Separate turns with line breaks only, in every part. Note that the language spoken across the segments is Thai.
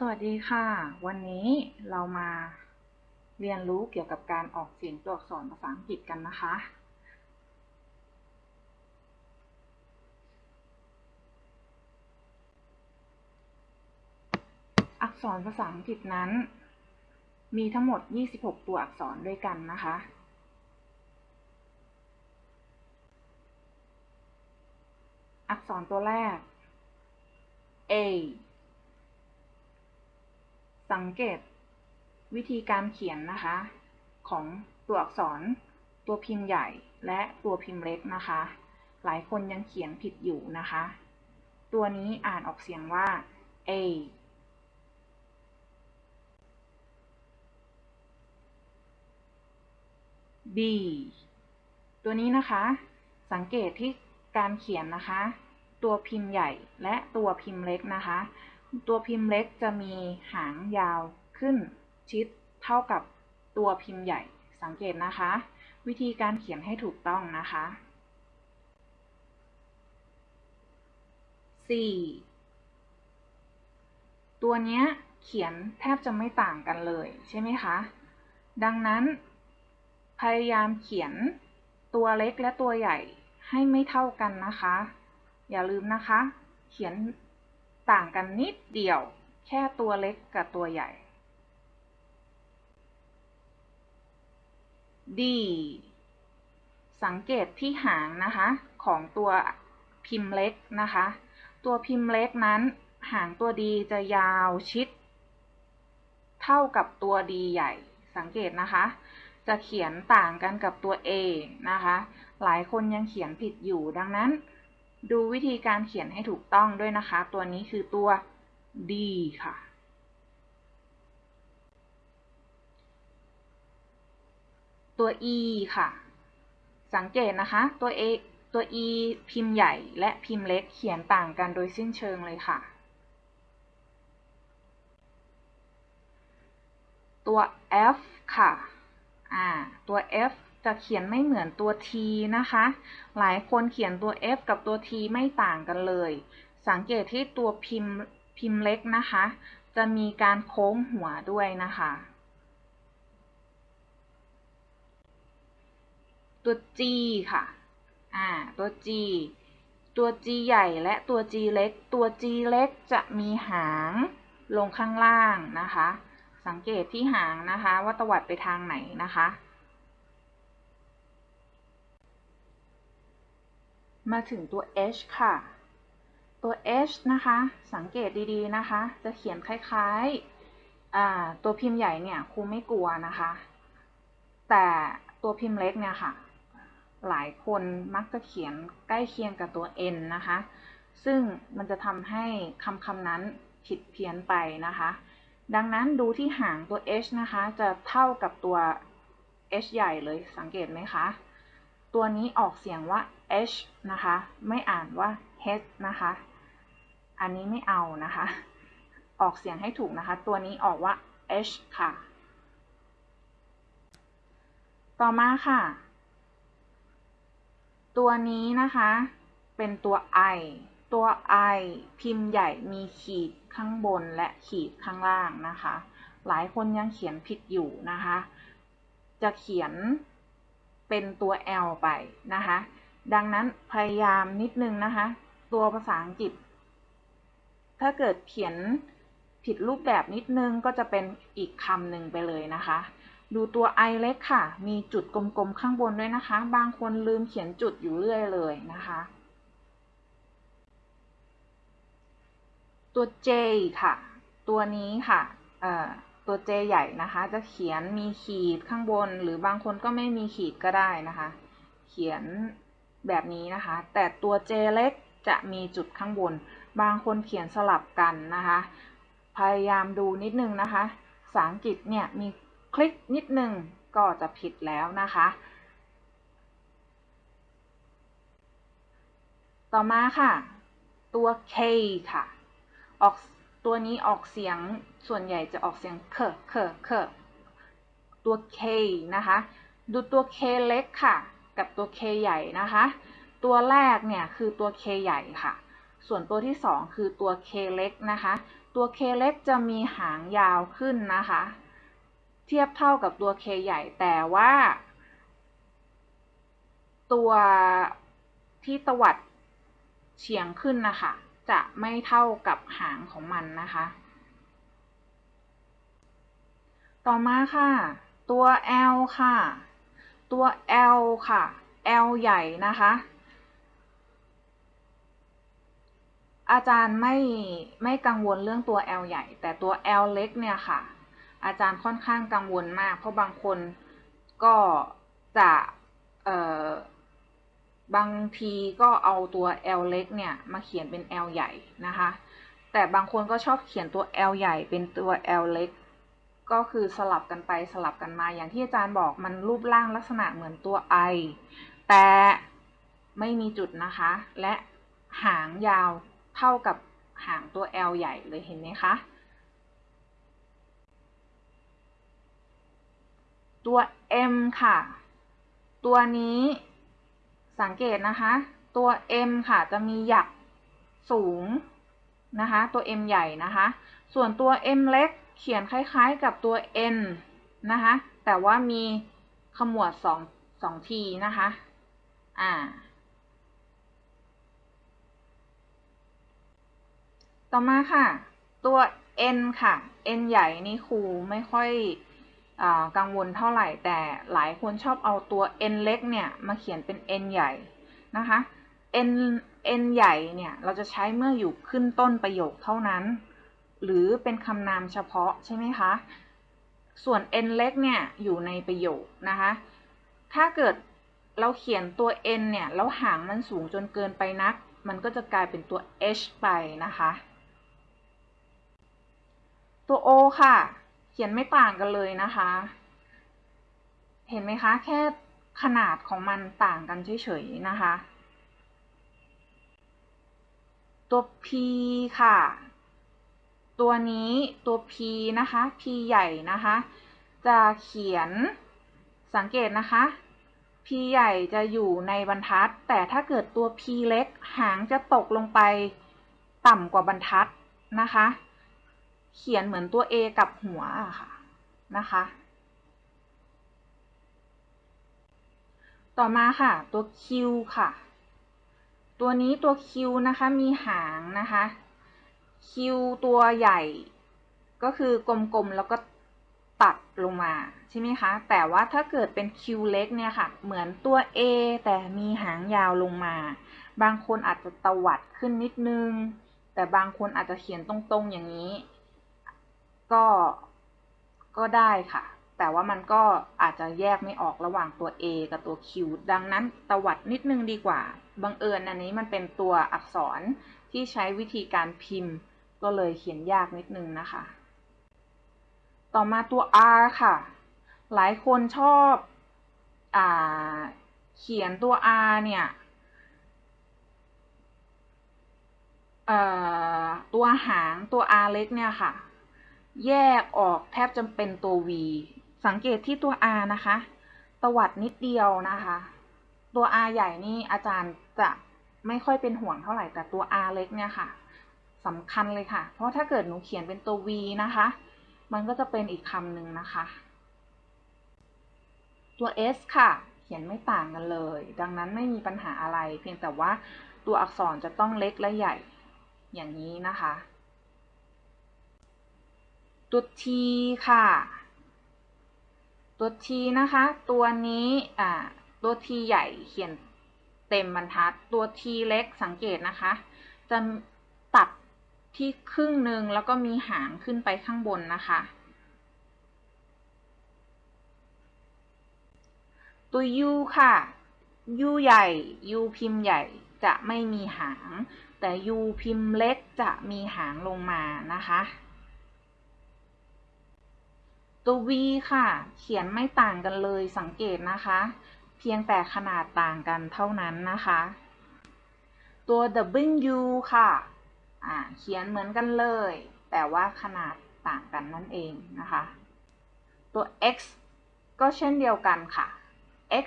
สวัสดีค่ะ วันนี้เรามาเรียนรู้เกี่ยวกับการออกเสียงตัวอักษรภาษาอังกฤษกันนะคะ อักษรภาษาอังกฤษนั้น มีทั้งหมด 26 ตัวอักษรด้วยกันนะคะ อักษรตัวแรก A สังเกตวิธีการเขียนนะคะ ของตัวอักษร ตัวพิมพ์ใหญ่และตัวพิมพ์เล็กนะคะ หลายคนยังเขียนผิดอยู่นะคะ ตัวนี้อ่านออกเสียงว่า A B ตัวนี้นะคะ สังเกตที่การเขียนนะคะ ตัวพิมพ์ใหญ่และตัวพิมพ์เล็กนะคะ ตัวพิมพ์เล็กจะมีหางยาวขึ้นชิดเท่ากับตัวพิมพ์ใหญ่สังเกตนะคะ วิธีการเขียนให้ถูกต้องนะคะ 4. ตัวเนี้ยเขียนแทบจะไม่ต่างกันเลยใช่ไหมคะ ดังนั้น พยายามเขียนตัวเล็กและตัวใหญ่ให้ไม่เท่ากันนะคะ อย่าลืมนะคะ เขียน ต่างกันนิดเดียว แค่ตัวเล็กกับตัวใหญ่ D สังเกตที่หางนะคะ ของตัวพิมพ์เล็กนะคะ ตัวพิมพ์เล็กนั้น หางตัวดีจะยาวชิด เท่ากับตัวดีใหญ่ สังเกตนะคะ จะเขียนต่างกันกับตัว A นะคะ หลายคนยังเขียนผิดอยู่ดังนั้น ดูวิธีการเขียนให้ถูกต้องด้วยนะคะ ตัวนี้คือตัว D ค่ะ ตัว e ค่ะ สังเกตนะคะ ตัว a ตัว e พิมพ์ใหญ่และพิมพ์เล็กเขียนต่างกันโดยสิ้นเชิงเลยค่ะ ตัว f ค่ะ อ่า ตัว f จะเขียนไม่เหมือนตัว t นะคะ หลายคนเขียนตัว f กับตัว t ไม่ต่างกันเลย สังเกตที่ตัวพิมพ์พิมพ์เล็กนะคะ จะมีการโค้งหัวด้วยนะคะ ตัว G ค่ะ อ่า ตัว G ตัว G ใหญ่และตัว G เล็ก ตัว G เล็กจะมีหางลงข้างล่างนะคะ สังเกตที่หางนะคะ ว่าตวัดไปทางไหนนะคะ มาถึงตัว H ค่ะ ตัว H นะคะ สังเกตดีๆนะคะ จะเขียนคล้ายๆตัวพิมพ์ใหญ่เนี่ยครูไม่กลัวนะคะ แต่ตัวพิมพ์เล็กเนี่ยค่ะ หลายคนมักจะเขียนใกล้เคียงกับตัว n นะคะ ซึ่งมันจะทำให้คำคำนั้นผิดเพี้ยนไปนะคะ ดังนั้นดูที่หางตัว h นะคะ จะเท่ากับตัว h ใหญ่เลยสังเกตไหมคะ ตัวนี้ออกเสียงว่า h นะคะ ไม่อ่านว่า h นะคะ อันนี้ไม่เอานะคะ ออกเสียงให้ถูกนะคะ ตัวนี้ออกว่า h ค่ะ ต่อมาค่ะ ตัวนี้นะคะ เป็นตัว i ตัว i พิมพ์ใหญ่มีขีดข้างบนและขีดข้างล่างนะคะ หลายคนยังเขียนผิดอยู่นะคะ จะเขียนเป็นตัว l ไปนะคะ ดังนั้นพยายามนิดนึงนะคะ ตัวภาษาอังกฤษ ถ้าเกิดเขียนผิดรูปแบบนิดนึงก็จะเป็นอีกคำหนึ่งไปเลยนะคะ ดูตัว i เล็กค่ะ มีจุดกลมๆข้างบนด้วยนะคะ บางคนลืมเขียนจุดอยู่เรื่อยเลยนะคะ ตัว j ค่ะ ตัวนี้ค่ะตัว j ใหญ่นะคะ จะเขียนมีขีดข้างบน หรือบางคนก็ไม่มีขีดก็ได้นะคะ เขียน แบบนี้นะคะ แต่ตัว j เล็กจะมีจุดข้างบน บางคนเขียนสลับกันนะคะ พยายามดูนิดนึงนะคะภาษาอังกฤษเนี่ยมีคลิกนิดนึงก็จะผิดแล้วนะคะ ต่อมาค่ะ ตัว K ค่ะ ออกตัวนี้ออกเสียงส่วนใหญ่จะออกเสียงเคเคเคตัว K นะคะ ดูตัว K เล็กค่ะ กับตัว K ใหญ่นะคะ ตัวแรกเนี่ยคือตัว K ใหญ่ค่ะ ส่วนตัวที่สองคือตัว K เล็กนะคะ ตัว K เล็กจะมีหางยาวขึ้นนะคะ เทียบเท่ากับตัว K ใหญ่แต่ว่า ตัวที่ตวัดเฉียงขึ้นนะคะ จะไม่เท่ากับหางของมันนะคะ ต่อมาค่ะ ตัว L ค่ะ ตัว L ค่ะ L ใหญ่นะคะ อาจารย์ไม่ไม่กังวลเรื่องตัว L ใหญ่ แต่ตัว L เล็กเนี่ยค่ะ อาจารย์ค่อนข้างกังวลมาก เพราะบางคนก็จะเอ่อบางทีก็เอาตัว L เล็กเนี่ยมาเขียนเป็น L ใหญ่นะคะ แต่บางคนก็ชอบเขียนตัว L ใหญ่เป็นตัว L เล็ก ก็คือสลับกันไปสลับกันมาอย่างที่อาจารย์บอกมันรูปร่างลักษณะเหมือนตัว I แต่ไม่มีจุดนะคะ และหางยาวเท่ากับหางตัว L ใหญ่เลยเห็นไหมคะ ตัว M ค่ะ ตัวนี้สังเกตนะคะ ตัว M ค่ะจะมีหยักสูงนะคะ ตัว M ใหญ่นะคะ ส่วนตัว M เล็ก เขียนคล้ายๆกับตัว N นะคะ แต่ว่ามีขมวดสองสองทีนะคะ อ่า ต่อมาค่ะ ตัว N ค่ะ N ใหญ่นี่ครูไม่ค่อยอกังวลเท่าไหร่ แต่หลายคนชอบเอาตัว N เล็กเนี่ย มาเขียนเป็น N ใหญ่นะคะ N N ใหญ่เนี่ย เราจะใช้เมื่ออยู่ขึ้นต้นประโยคเท่านั้น หรือเป็นคำนามเฉพาะใช่ไหมคะ ส่วน N เล็กเนี่ยอยู่ในประโยคนะคะ ถ้าเกิดเราเขียนตัว N เนี่ยแล้วหางมันสูงจนเกินไปนัก มันก็จะกลายเป็นตัว H ไปนะคะ ตัว O ค่ะ เขียนไม่ต่างกันเลยนะคะ เห็นไหมคะ แค่ขนาดของมันต่างกันเฉยๆนะคะ ตัว P ค่ะ ตัวนี้ตัว P นะคะ P ใหญ่นะคะ จะเขียนสังเกตนะคะ P ใหญ่จะอยู่ในบรรทัด แต่ถ้าเกิดตัว P เล็ก หางจะตกลงไปต่ำกว่าบรรทัดนะคะ เขียนเหมือนตัว A กับหัวอะค่ะนะคะ ต่อมาค่ะตัว Q ค่ะ ตัวนี้ตัว Q นะคะมีหางนะคะ คิวตัวใหญ่ ก็คือกลมๆแล้วก็ตัดลงมาใช่ไหมคะ แต่ว่าถ้าเกิดเป็นคิวเล็กเนี่ยค่ะ เหมือนตัว A แต่มีหางยาวลงมา บางคนอาจจะตวัดขึ้นนิดนึง แต่บางคนอาจจะเขียนตรงๆอย่างนี้ ก็ ก็ได้ค่ะ แต่ว่ามันก็อาจจะแยกไม่ออกระหว่างตัว A กับตัว Q ดังนั้นตวัดนิดนึงดีกว่า บังเอิญอันนี้มันเป็นตัวอักษรที่ใช้วิธีการพิมพ์ ก็เลยเขียนยากนิดนึงนะคะ ต่อมาตัว R ค่ะ หลายคนชอบอเขียนตัว R เนี่ยตัวหางตัว R เล็กเนี่ยค่ะ แยกออกแทบจะเป็นตัว V สังเกตที่ตัว R นะคะ ตวัดนิดเดียวนะคะ ตัว R ใหญ่นี่อาจารย์จะไม่ค่อยเป็นห่วงเท่าไหร่แต่ตัว R เล็กเนี่ยค่ะสำคัญเลยค่ะ เพราะถ้าเกิดหนูเขียนเป็นตัว V นะคะ มันก็จะเป็นอีกคำหนึ่งนะคะ ตัว S ค่ะ เขียนไม่ต่างกันเลย ดังนั้นไม่มีปัญหาอะไร เพียงแต่ว่าตัวอักษรจะต้องเล็กและใหญ่อย่างนี้นะคะ ตัว T ค่ะ ตัว T นะคะ ตัวนี้อ่าตัว T ใหญ่เขียนเต็มบรรทัด ตัว T เล็กสังเกตนะคะ จะตัดที่ครึ่งหนึ่งแล้วก็มีหางขึ้นไปข้างบนนะคะ ตัว U ค่ะ U ใหญ่ U พิมพ์ใหญ่จะไม่มีหาง แต่ U พิมพ์เล็กจะมีหางลงมานะคะ ตัว V ค่ะ เขียนไม่ต่างกันเลยสังเกตนะคะ เพียงแต่ขนาดต่างกันเท่านั้นนะคะ ตัว W ค่ะเขียนเหมือนกันเลย แต่ว่าขนาดต่างกันนั่นเองนะคะ ตัว x ก็เช่นเดียวกันค่ะ x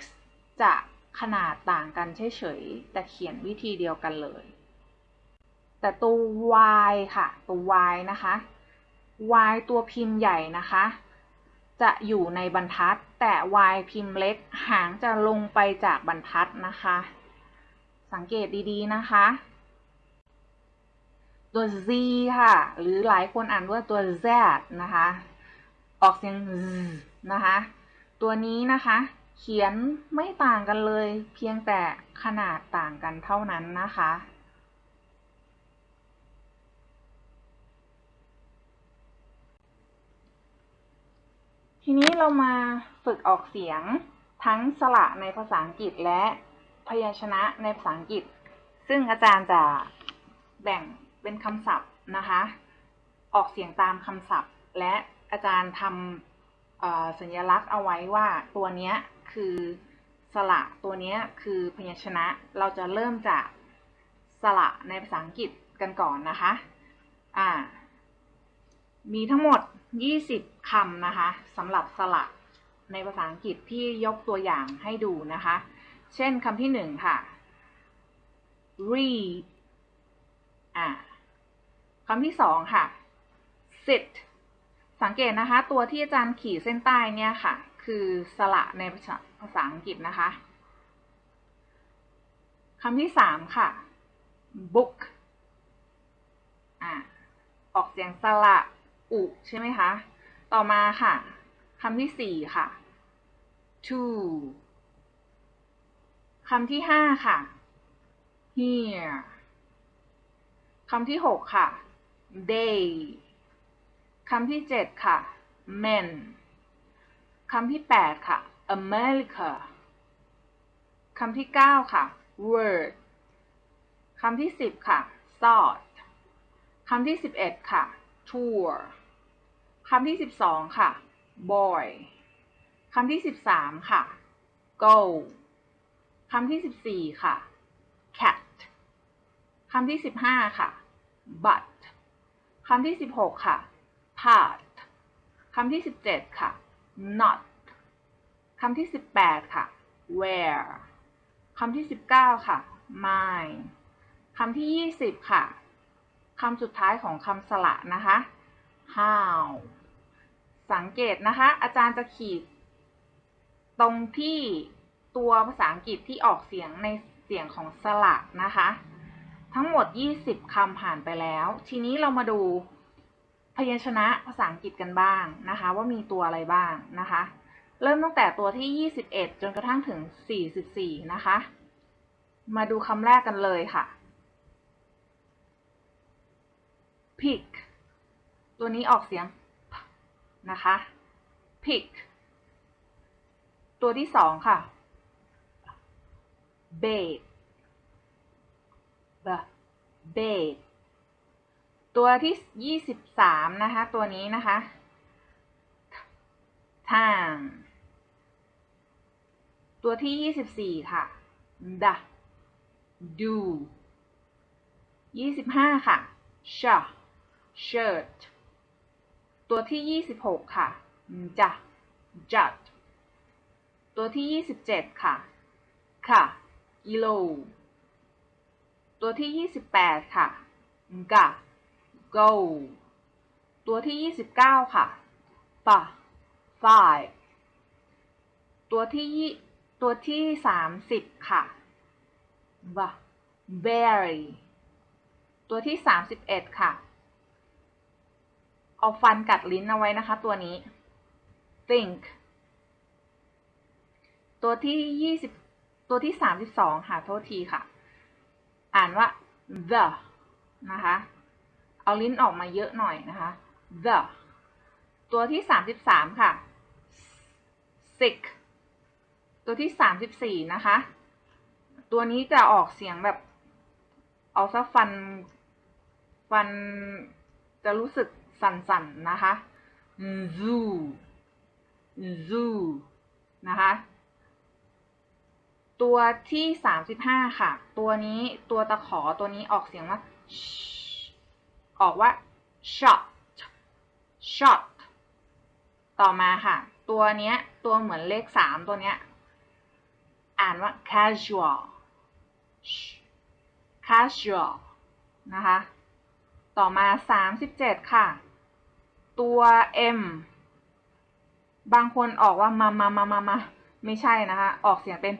จะขนาดต่างกันเฉยๆ แต่เขียนวิธีเดียวกันเลย แต่ตัว y ค่ะ ตัว y นะคะ y ตัวพิมพ์ใหญ่นะคะ จะอยู่ในบรรทัด แต่ y พิมพ์เล็กหางจะลงไปจากบรรทัดนะคะ สังเกตดีๆนะคะ ตัว z ค่ะ หรือหลายคนอ่านว่าตัว z นะคะ ออกเสียง z นะคะ ตัวนี้นะคะ เขียนไม่ต่างกันเลย เพียงแต่ขนาดต่างกันเท่านั้นนะคะ ทีนี้เรามาฝึกออกเสียงทั้งสระในภาษาอังกฤษและพยัญชนะในภาษาอังกฤษ ซึ่งอาจารย์จะแบ่งเป็นคำศัพท์นะคะ ออกเสียงตามคำศัพท์ และอาจารย์ทำสัญลักษณ์เอาไว้ว่าตัวนี้คือสระตัวนี้คือพยัญชนะ เราจะเริ่มจากสระในภาษาอังกฤษกันก่อนนะคะ อ่า มีทั้งหมด 20 คำนะคะสำหรับสระในภาษาอังกฤษที่ยกตัวอย่างให้ดูนะคะ เช่นคำที่หนึ่งค่ะ read อ่าคำที่สองค่ะ sit สังเกตนะคะ ตัวที่อาจารย์ขีดเส้นใต้เนี่ยค่ะ คือสระในภาษาภาษาอังกฤษนะคะคำที่สามค่ะ book อ่าออกเสียงสระ อุใช่ไหมคะ ต่อมาค่ะคำที่สี่ค่ะ to คำที่ห้าค่ะ here คำที่หกค่ะ they คำที่เจ็ดค่ะ men คำที่แปดค่ะ America คำที่เก้าค่ะ word คำที่สิบค่ะ thought คำที่สิบเอ็ดค่ะ tour คำที่สิบสองค่ะ boy คำที่สิบสามค่ะ go คำที่สิบสี่ค่ะ cat คำที่สิบห้าค่ะ but คำที่สิบหกค่ะ part คำที่สิบเจ็ดค่ะ not คำที่สิบแปดค่ะ where คำที่สิบเก้าค่ะ mine คำที่ยี่สิบค่ะ คำสุดท้ายของคำสระนะคะ how สังเกตนะคะ อาจารย์จะขีด ตรงที่ตัวภาษาอังกฤษที่ออกเสียงในเสียงของสระนะคะ ทั้งหมด 20คำผ่านไปแล้ว ทีนี้เรามาดูพยัญชนะภาษาอังกฤษกันบ้างนะคะ ว่ามีตัวอะไรบ้างนะคะ เริ่มตั้งแต่ตัวที่ 21 จนกระทั่งถึง 44 นะคะ มาดูคำแรกกันเลยค่ะ pick ตัวนี้ออกเสียง นะคะ pick ตัวที่สองค่ะ bait b bait ตัวที่ยี่สิบสามนะคะ ตัวนี้นะคะ time ตัวที่ยี่สิบสี่ค่ะ the do ยี่สิบห้าค่ะ shirt shirt ตัวที่ยี่สิบหกค่ะจะ jut ตัวที่ยี่สิบเจ็ดค่ะ ค่ะกิโลตัวที่ยี่สิบแปดค่ะกะ go ตัวที่ยี่สิบเก้าค่ะ fa five ตัวที่ยี่ตัวที่สามสิบค่ะ b berry ตัวที่สามสิบเอ็ดค่ะ เอาฟันกัดลิ้นเอาไว้นะคะ ตัวนี้ think ตัวที่ยี่สิบตัวที่สามสิบสองค่ะโทษทีค่ะ อ่านว่า the นะคะ เอาลิ้นออกมาเยอะหน่อยนะคะ the ตัวที่สามสิบสามค่ะ sick ตัวที่สามสิบสี่นะคะ ตัวนี้จะออกเสียงแบบ เอาซะฟัน ฟันจะรู้สึก สั่นๆนะคะ zoo zoo นะคะ ตัวที่สามสิบห้าค่ะ ตัวนี้ตัวตะขอตัวนี้ออกเสียงว่า ออกว่า shot shot ต่อมาค่ะ ตัวเนี้ย ตัวเหมือนเลขสามตัวเนี้ย อ่านว่า casual casual นะคะ ต่อมา 37 ค่ะ ตัว M บางคนออกว่ามามามามามาไม่ใช่นะคะ ออกเสียงเป็น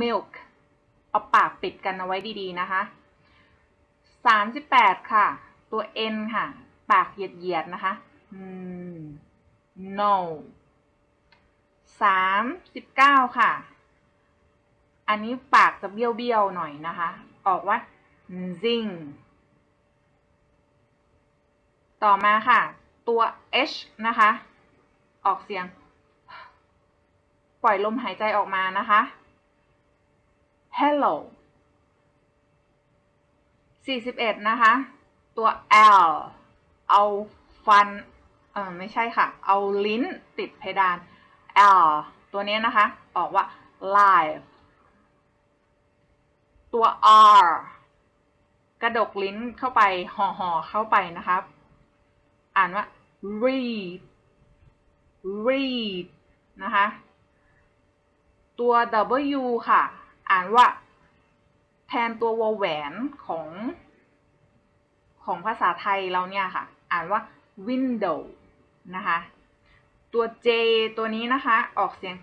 milk เอาปากปิดกันเอาไว้ดีๆนะคะ 38 ค่ะ ตัว N ค่ะ ปากเหยียดๆนะคะ no 39 ค่ะ อันนี้ปากจะเบี้ยวๆหน่อยนะคะ ออกว่า zing ต่อมาค่ะ ตัว h นะคะ ออกเสียง ปล่อยลมหายใจออกมานะคะ hello 41 นะคะ ตัว l เอาฟัน เออไม่ใช่ค่ะ เอาลิ้นติดเพดาน l ตัวนี้นะคะ ออกว่า live ตัว r กระดกลิ้นเข้าไปห่อห่อเข้าไปนะครับ อ่านว่า read read นะคะ ตัว w ค่ะ อ่านว่า แทนตัววแหวนของของภาษาไทยเราเนี่ยค่ะ อ่านว่า window นะคะ ตัว j ตัวนี้นะคะ ออกเสียง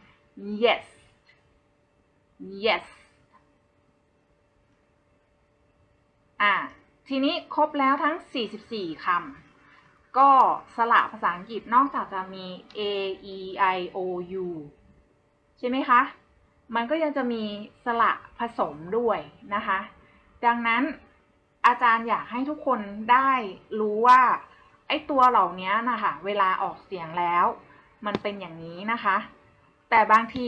yes yes อ่า ทีนี้ครบแล้วทั้ง 44 คำ ก็สระภาษาอังกฤษนอกจากจะมี a e i o u ใช่ไหมคะ มันก็ยังจะมีสระผสมด้วยนะคะ ดังนั้นอาจารย์อยากให้ทุกคนได้รู้ว่า ไอ้ตัวเหล่านี้นะคะ เวลาออกเสียงแล้ว มันเป็นอย่างนี้นะคะ แต่บางที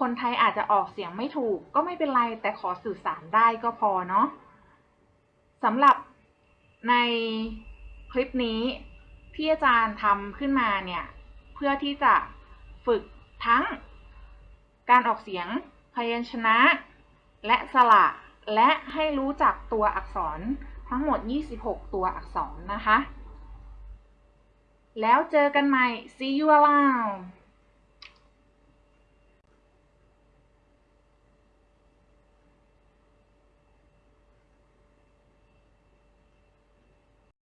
คนไทยอาจจะออกเสียงไม่ถูกก็ไม่เป็นไร แต่ขอสื่อสารได้ก็พอเนาะสำหรับในคลิปนี้ ที่อาจารย์ทำขึ้นมาเนี่ย เพื่อที่จะฝึกทั้งการออกเสียงพยัญชนะ และสระและให้รู้จักตัวอักษรทั้งหมด 26 ตัวอักษรนะคะ แล้วเจอกันใหม่ see you around